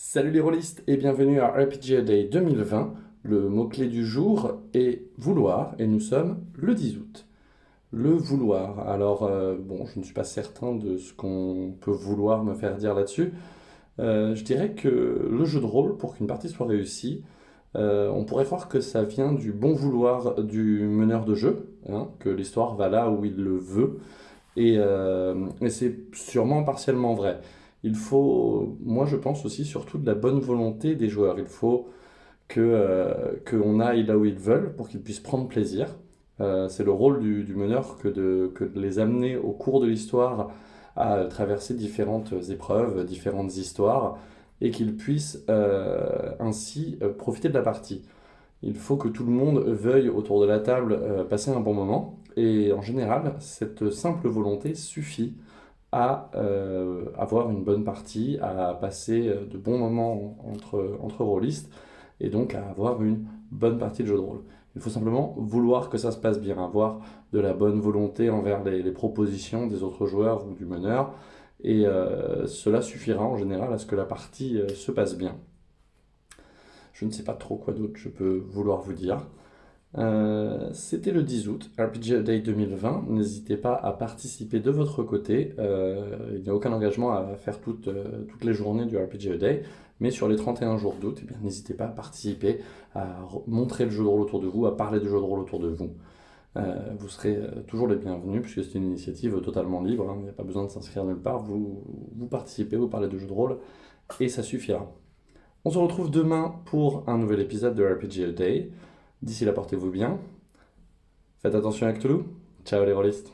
Salut les rôlistes et bienvenue à RPG Day 2020. Le mot-clé du jour est vouloir et nous sommes le 10 août. Le vouloir. Alors, euh, bon, je ne suis pas certain de ce qu'on peut vouloir me faire dire là-dessus. Euh, je dirais que le jeu de rôle, pour qu'une partie soit réussie, euh, on pourrait croire que ça vient du bon vouloir du meneur de jeu, hein, que l'histoire va là où il le veut, et, et c'est sûrement partiellement vrai. Il faut, moi je pense aussi surtout de la bonne volonté des joueurs. Il faut que qu'on aille là où ils veulent pour qu'ils puissent prendre plaisir. Euh, c'est le rôle du, meneur que de, les amener au cours de l'histoire à traverser différentes épreuves, différentes histoires, et qu'ils puissent euh, ainsi euh, profiter de la partie. Il faut que tout le monde veuille autour de la table passer un bon moment, et en général, cette simple volonté suffit à avoir une bonne partie, à passer de bons moments entre, entre rôlistes, et donc à avoir une bonne partie de jeu de rôle. Il faut simplement vouloir que ça se passe bien, avoir de la bonne volonté envers les, propositions des autres joueurs ou du meneur, et euh, cela suffira en général à ce que la partie euh, se passe bien. Je ne sais pas trop quoi d'autre je peux vouloir vous dire. Euh, c'était le 10 août, RPG Day 2020. N'hésitez pas à participer de votre côté. Euh, il n'y a aucun engagement à faire toutes, euh, les journées du RPG Day, mais sur les 31 jours d'août, eh n'hésitez pas à participer, à montrer le jeu de rôle autour de vous, à parler du jeu de rôle autour de vous. vous serez toujours les bienvenus puisque c'est une initiative totalement libre, hein. il n'y a pas besoin de s'inscrire nulle part, vous, vous participez, vous parlez de jeu de rôle et ça suffira. On se retrouve demain pour un nouvel épisode de RPG Day. D'ici là, portez-vous bien. Faites attention avec Toulouse. Ciao les rôlistes.